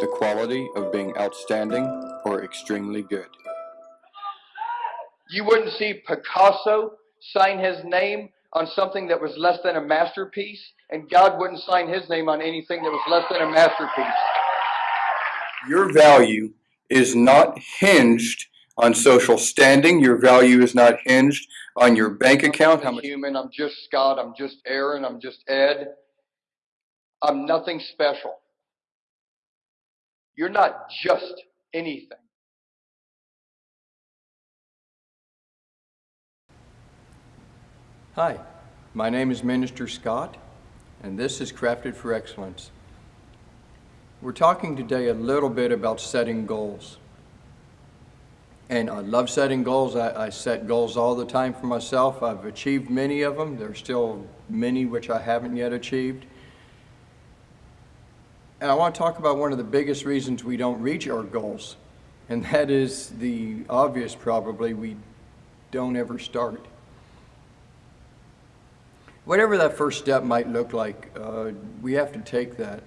the quality of being outstanding or extremely good. You wouldn't see Picasso sign his name on something that was less than a masterpiece, and God wouldn't sign his name on anything that was less than a masterpiece. Your value is not hinged on social standing. Your value is not hinged on your bank account. I'm human. I'm just Scott. I'm just Aaron. I'm just Ed. I'm nothing special. You're not just anything. Hi, my name is Minister Scott, and this is Crafted for Excellence. We're talking today a little bit about setting goals. And I love setting goals. I, I, set goals all the time for myself. I've achieved many of them. There's still many which I haven't yet achieved. And I want to talk about one of the biggest reasons we don't reach our goals. And that is the obvious, probably, we don't ever start. Whatever that first step might look like, uh, we have to take that.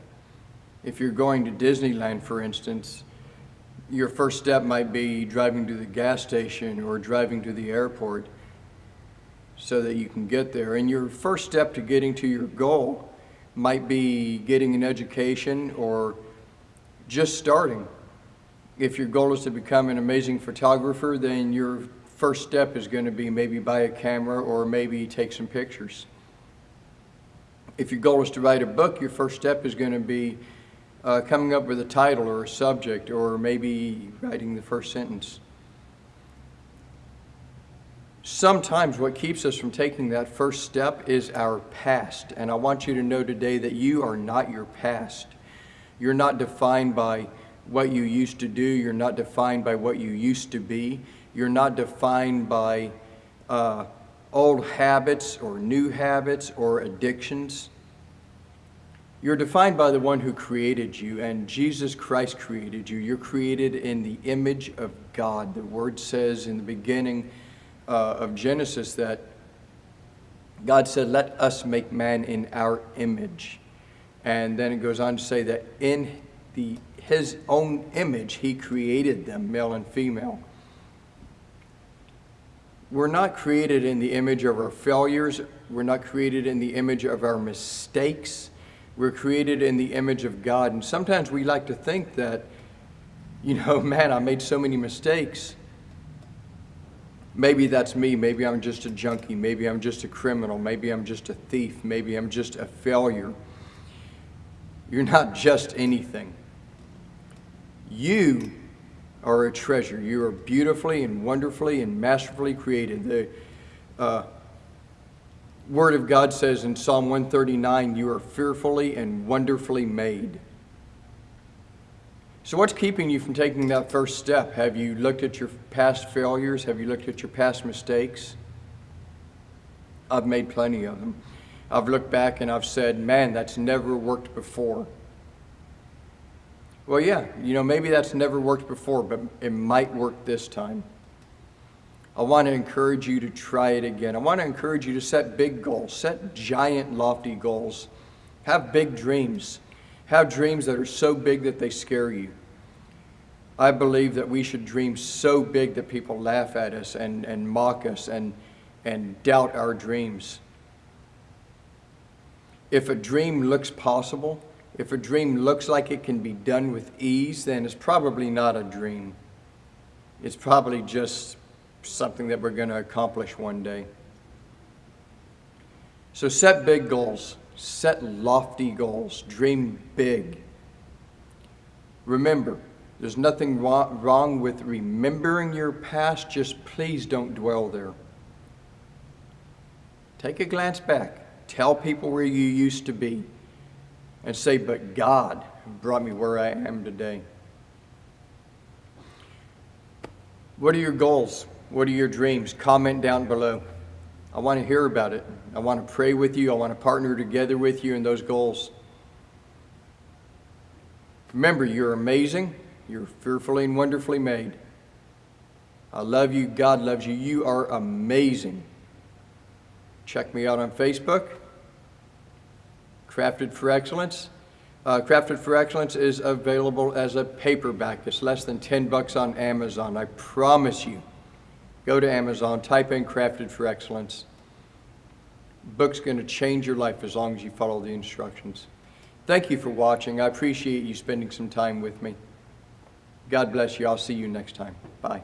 If you're going to Disneyland, for instance, your first step might be driving to the gas station or driving to the airport so that you can get there. And your first step to getting to your goal might be getting an education or just starting. If your goal is to become an amazing photographer, then your first step is going to be maybe buy a camera or maybe take some pictures if your goal is to write a book, your first step is going to be uh, coming up with a title or a subject or maybe writing the first sentence. Sometimes what keeps us from taking that first step is our past. And I want you to know today that you are not your past. You're not defined by what you used to do. You're not defined by what you used to be. You're not defined by uh, old habits or new habits or addictions. You're defined by the one who created you, and Jesus Christ created you. You're created in the image of God. The word says in the beginning uh, of Genesis that God said, Let us make man in our image. And then it goes on to say that in the, his own image, he created them, male and female. We're not created in the image of our failures. We're not created in the image of our mistakes. We're created in the image of God. And sometimes we like to think that, you know, man, I made so many mistakes. Maybe that's me. Maybe I'm just a junkie. Maybe I'm just a criminal. Maybe I'm just a thief. Maybe I'm just a failure. You're not just anything. You are a treasure. You are beautifully and wonderfully and masterfully created. The uh, Word of God says in Psalm 139, you are fearfully and wonderfully made. So what's keeping you from taking that first step? Have you looked at your past failures? Have you looked at your past mistakes? I've made plenty of them. I've looked back and I've said, man, that's never worked before. Well, yeah, you know, maybe that's never worked before, but it might work this time. I want to encourage you to try it again. I want to encourage you to set big goals, set giant, lofty goals. Have big dreams. Have dreams that are so big that they scare you. I believe that we should dream so big that people laugh at us and, and mock us and, and doubt our dreams. If a dream looks possible, if a dream looks like it can be done with ease, then it's probably not a dream. It's probably just something that we're going to accomplish one day. So set big goals, set lofty goals, dream big. Remember, there's nothing wrong with remembering your past, just please don't dwell there. Take a glance back. Tell people where you used to be and say, but God brought me where I am today. What are your goals? What are your dreams? Comment down below. I want to hear about it. I want to pray with you. I want to partner together with you in those goals. Remember, you're amazing. You're fearfully and wonderfully made. I love you. God loves you. You are amazing. Check me out on Facebook. Crafted for Excellence. Uh, Crafted for Excellence is available as a paperback. It's less than 10 bucks on Amazon. I promise you. Go to Amazon, type in Crafted for Excellence. Book's going to change your life as long as you follow the instructions. Thank you for watching. I appreciate you spending some time with me. God bless you. I'll see you next time. Bye.